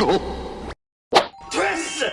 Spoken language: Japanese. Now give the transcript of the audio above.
トレス